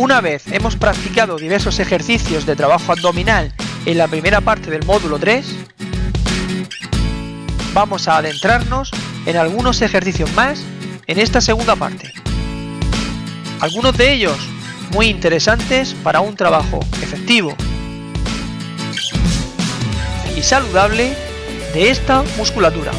Una vez hemos practicado diversos ejercicios de trabajo abdominal en la primera parte del módulo 3, vamos a adentrarnos en algunos ejercicios más en esta segunda parte. Algunos de ellos muy interesantes para un trabajo efectivo y saludable de esta musculatura.